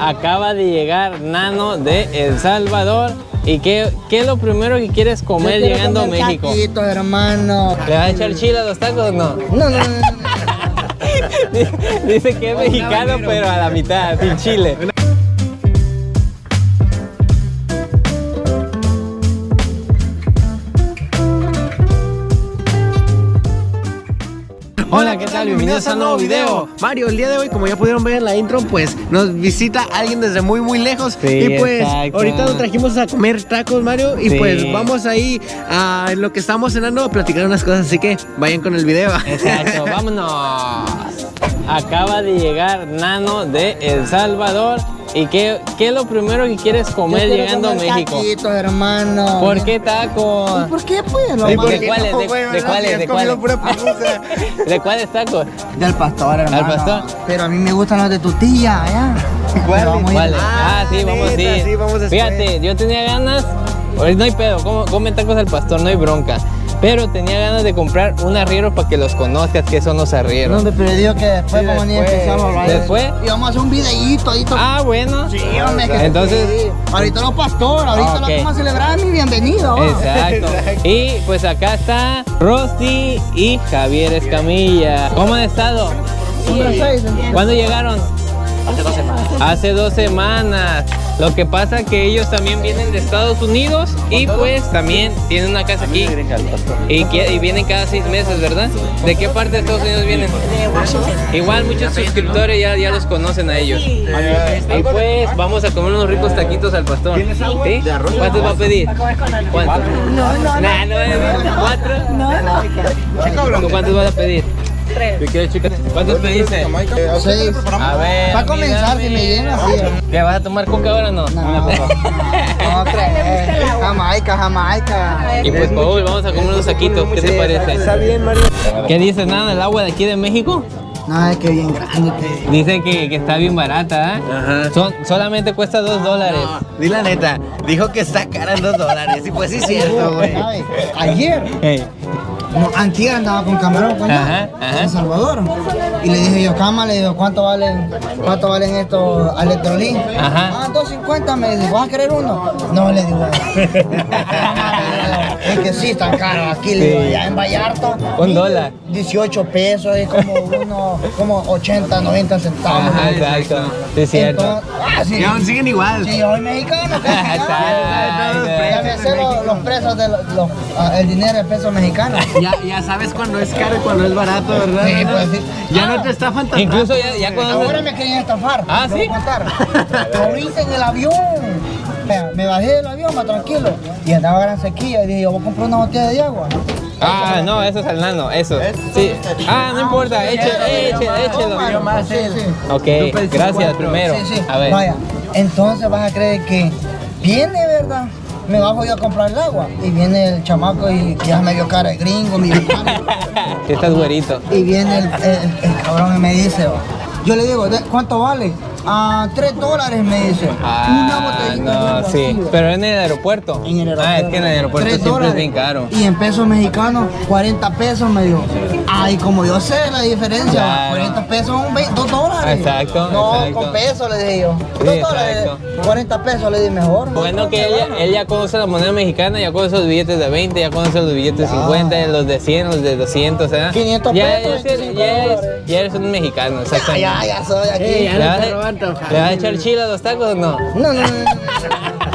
acaba de llegar Nano de El Salvador. ¿Y qué, qué es lo primero que quieres comer Yo llegando a México? taquitos, hermano. ¿Le vas a echar chile a los tacos o no? No, no, no, no. Dice que es mexicano, pero a la mitad, sin chile. Hola, ¿qué tal? Bienvenidos a un nuevo video. Mario, el día de hoy, como ya pudieron ver en la intro, pues nos visita alguien desde muy muy lejos. Sí, y pues exacto. ahorita nos trajimos a comer tacos, Mario. Y Sí. pues vamos ahí a en lo que estamos cenando a platicar unas cosas. Así que vayan con el video. Exacto, vámonos. Acaba de llegar Nano de El Salvador. ¿Y qué, qué es lo primero que quieres comer llegando a México? Taquitos, hermano. ¿Por qué tacos? ¿Por qué, pues? Lo ¿Y más- por qué? cuáles? ¿De- de cuáles? ¿De cuáles? ¿De cuáles tacos? Del pastor, hermano. pastor? Pero a mí me gustan los de tu tía, ¿ya? ¿Cuáles? Ah, Ah, sí, vamos sí, vamos después. Fíjate, yo tenía ganas, no hay pedo, come tacos al pastor, no hay bronca. Pero tenía ganas de comprar un arriero para que los conozcas, que son los No, arrieros. hombre, pero digo que después Sí, después. empezamos a hablar. ¿Después? Y vamos a hacer un videíto ahí. Ah, bueno. Sí, hombre, que Entonces- sí. Ahorita los pastores, ahorita Ah, lo ok. que vamos a celebrar mi bienvenido. Exacto. Y pues acá está Rosy y Javier Escamilla. ¿Cómo han estado? Número seis, ¿entiendes? ¿Cuándo llegaron? Hace dos semanas. Hace dos semanas. Lo que pasa que ellos también vienen de Estados Unidos y pues también tienen una casa aquí. Y, que- y vienen cada seis meses, ¿verdad? ¿De qué parte de Estados Unidos vienen? De Washington. Igual muchos suscriptores ya, ya los conocen a ellos. Y pues vamos a comer unos ricos taquitos al pastor. ¿Sí? ¿Cuántos va a pedir? ¿Cuántos? No, no, no. ¿Cuatro? No, no. ¿Cuántos vas a pedir? Tres. ¿Cuántos pediste? Seis. A ver. Va a comenzar, si me llena, sí. ¿Qué vas a tomar coca ahora o no? No, no crees. Jamaica, Jamaica. Y pues Paul, vamos a comer unos taquitos, ¿qué te Está parece? bien, Mario. ¿Qué dices nada del agua de aquí de México? No, es que bien grande. que- Dicen que, que está bien barata, ¿eh? Ajá. Son, solamente cuesta dos dólares. No, di la neta, dijo que está cara en dos dólares. Y pues sí, es cierto, güey. Ayer, Hey. No, antier andaba con camarón con Ajá, ajá. en Salvador. Y le dije yo, cama, le digo, ¿cuánto valen, cuánto valen estos electrolín? Ajá. Ah, 2.50, me dice, ¿vas a querer uno? No, le digo. es que sí, están caros aquí, le digo, allá en Vallarta. Un dólar. 18 pesos, es como uno, como 80, 90 centavos. Ajá, exacto. Sí, es cierto. Entonces, ah, sí. Y aún siguen igual. Sí, yo soy mexicano, ya me sé los, los precios de los, los- ah, el dinero en pesos mexicanos. Ya, ya sabes cuando es caro y cuando es barato, ¿verdad? Sí, pues sí. Ya no te estafan tan Incluso ya, conoces. Ahora me querían estafar. Ah, ¿sí? Ahorita en el avión. Me bajé del avión, más tranquilo. Y andaba gran sequía. Y dije, yo voy a comprar una botella de agua. Ah, no, eso es el nano, eso. Sí. Ah, no importa, échelo, échelo, échelo. más, sí, sí. Ok, gracias primero. Sí, sí. A ver. Vaya, entonces vas a creer que viene, ¿verdad? Me bajo yo a comprar el agua. Y viene el chamaco y ya me vio cara de gringo, mi hermano. Estás güerito. Y viene el, el- el cabrón y me dice, yo le digo, "¿De- ¿cuánto vale? Ah, tres dólares me dice. una botellita sí. Pero en el aeropuerto. En el Ah, es que en el aeropuerto Tres siempre es dólares. bien caro. Y en pesos mexicanos, 40 pesos me dio. Ay, como yo sé la diferencia, Claro. 40 pesos son 20 2 dólares. Exacto, No, exacto. con pesos le dije yo. Sí, 2 dólares, exacto. 40 pesos le di mejor. Bueno que ella, él ya conoce la moneda mexicana, ya conoce los billetes de 20, ya conoce los billetes de 50, los de 100, los de 200, ¿eh? 500 ya, pesos, ya, eres- 25 ya eres, dólares. ya eres un mexicano, exactamente. Ya, ya soy aquí. Eh, ya ¿Le vas, a, ¿Le vas a echar chile a los tacos o no? No, no, no, no.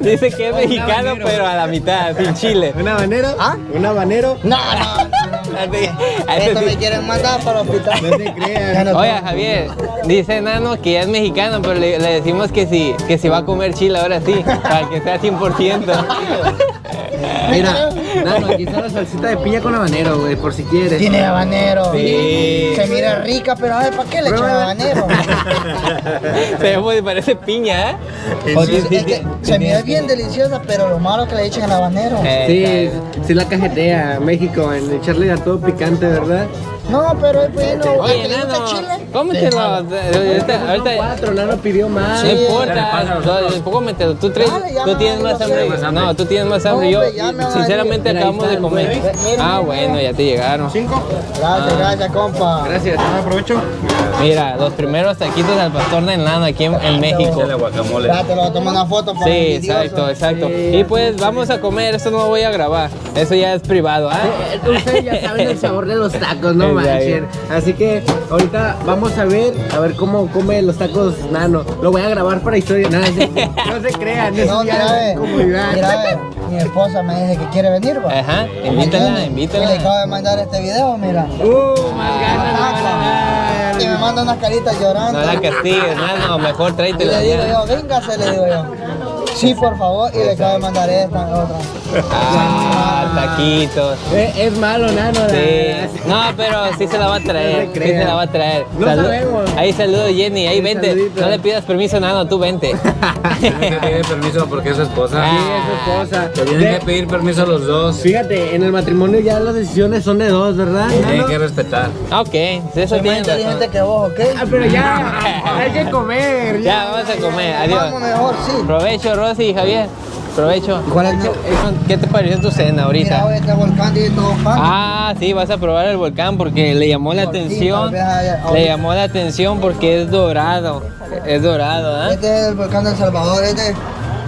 Dice que es mexicano, pero a la mitad, sin chile. ¿Un habanero? ¿Ah? ¿Un habanero? No, no, no. Así- así- Esto me quieren mandar para el hospital. No te creas. Oye, tengo. Javier, dice Nano que ya es mexicano, pero le, le decimos que si, que si va a comer chile ahora sí, para que sea 100%. Mira, Nano, aquí está la salsita de piña con habanero, güey, por si quieres. Tiene habanero. Sí. Se mira rica, pero a ver, ¿para qué le echan habanero? Se ve parece piña, ¿eh? Es que se mira bien deliciosa, pero lo malo que le echan el habanero. Eh, Sí, sí la cajetea México en echarle a todo picante, ¿verdad? No, pero es bueno. Oye, ¿A que le gusta nano, chile? cómetelo. Ahorita, ahorita, Cuatro, Nano pidió más. no importa, cómetelo. Tú, ya tú tienes más hambre. No, tú tienes más hambre. Yo, sinceramente, decir. acabamos de comer. Ah, bueno, ya te llegaron. Gracias, gracias, compa. Gracias. Aprovecho. Mira, los primeros taquitos al pastor de enlana aquí en, en México. guacamole. Ya te lo voy a tomar una foto para Sí, exacto, exacto. Y pues vamos a comer, esto no lo voy a grabar. Eso ya es privado, ¿ah? Eh, Ustedes ya saben el sabor de los tacos, no manchen. Así que ahorita vamos a ver, a ver cómo come los tacos Nano. Lo voy a grabar para historia. No, no se crean, eso No, ya mira, mi esposa me dice que quiere venir, va. Ajá, ¿Me invítala? Y le invítala. acabo de mandar este video, mira. Uh. Y me manda unas caritas llorando. No la castigues, no, mejor Y tráetela le digo ya. yo, véngase, le digo yo. Sí, por favor, y le acabo de mandar esta, otra. Ah, taquitos. Eh, es malo, Nano. Sí. No, pero sí se la va a traer. No Sí se la va a traer. No sabemos. Ahí saludo Jenny, ahí vente. saludito. No le pidas permiso, Nano, tú vente. Tiene que pedir permiso porque es su esposa. Sí, es su esposa. Tienen De- que pedir permiso los dos. Fíjate, en el matrimonio ya las decisiones son de dos, ¿verdad? Tienen que respetar. Ah, ok, eso tiene inteligente que vos, ¿ok? Ah, pero ya, hay que comer. Ya, vamos a comer, adiós. Vamos mejor, sí. Provecho, Rosy y Javier. Provecho. ¿Cuál es ¿Qué te pareció tu cena Mira, ahorita? hoy este volcán y todo. Ah, sí, vas a probar el volcán porque le llamó la atención. Le llamó la atención porque es dorado. Es dorado, ¿ah? Este es el volcán de El Salvador, este,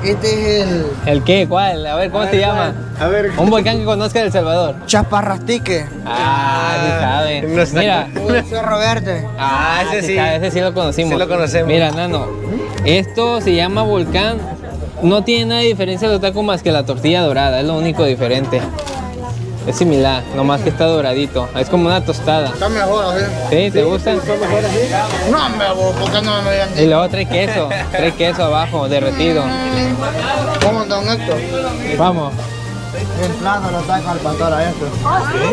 este es el ¿El qué? ¿Cuál? A ver, ¿cómo se llama? A ver. Un volcán que conozca de El Salvador. Chaparrastique. Ah, sí sabe. no está- Mira. El Cerro Verde. Ah, ese sí. sabe, ese sí lo conocimos. Sí lo conocemos. Mira, Nano, esto se llama volcán. No tiene nada de diferencia de los tacos más que la tortilla dorada, es lo único diferente. Es similar, nomás que está doradito. Es como una tostada. Está mejor, así. ¿Sí? ¿Te gusta? No, me vos, ¿por qué no me habían Y luego trae queso, trae queso abajo, derretido. ¿Cómo, don Héctor? Vamos, En plano lo tacos al pastor a esto.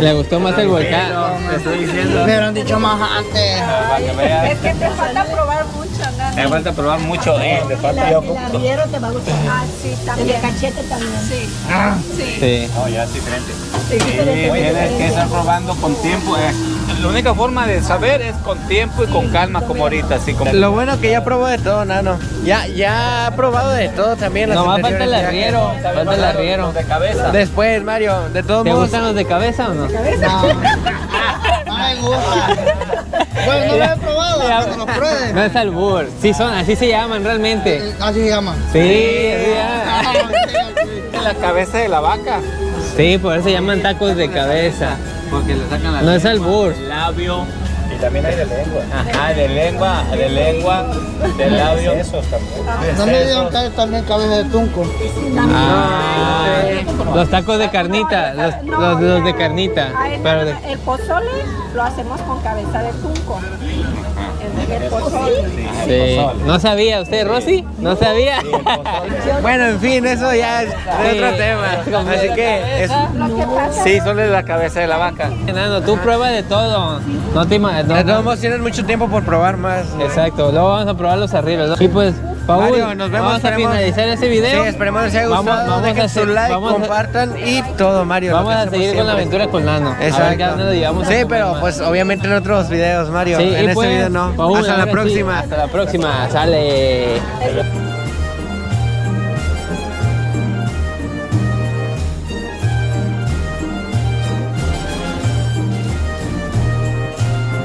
le gustó más el volcán. Te estoy diciendo. Me hubieran dicho más antes. Para. Es que te falta probar mucho, ¿no? Me falta probar mucho, eh. Me falta yo. El te va a gustar. Ah, sí, también. El cachete también. Sí. Sí. Sí. No, ya es diferente. Sí, Tienes que estar probando con tiempo. eh. La única forma de saber es con tiempo y con calma, como ahorita, así como. Lo bueno que ya probó de todo, Nano. Ya, ya ha probado de todo también. las Nomás falta el arriero, falta el arriero. De cabeza. Después, Mario, de todos ¿Te modos. gustan los de cabeza o no? No, no me gusta. Bueno, no lo he probado, lo pruebe. No es albur, sí son, así se llaman realmente. Así se llama. Sí, ya. La cabeza de la vaca. Sí, por eso se llaman tacos de cabeza. Porque le sacan la No es albur. del labio. Y también hay de lengua. Ajá, de lengua, de lengua, de labio. Esos también. No me digan que hay también cabeza de tunco. Ah, los tacos de carnita, los, los, los de carnita. Ah, el- Pero de- El pozole lo hacemos con cabeza de tunco. Sí. ¿No sabía usted, Rosy? ¿No sabía? Bueno, en fin, eso ya es de otro tema. Así que es, Sí, solo es la cabeza de la vaca. Enano, tú prueba de todo. No te imaginas. de todos modos tienes mucho tiempo por probar más. Exacto, luego vamos a probar los arriba. Y pues, Paul, Mario, nos vemos, vamos a finalizar este video. Sí, esperemos les haya Vamos- gustado. vamos a Dejen su hacer- like, vamos a- compartan y todo, Mario. Vamos a seguir con la siempre. aventura con Nano. A Exacto. a Sí, pero pues obviamente en otros videos, Mario. Sí, en este pues, video no. Paul, Hasta la ahora sí, próxima. hasta la próxima. Sale.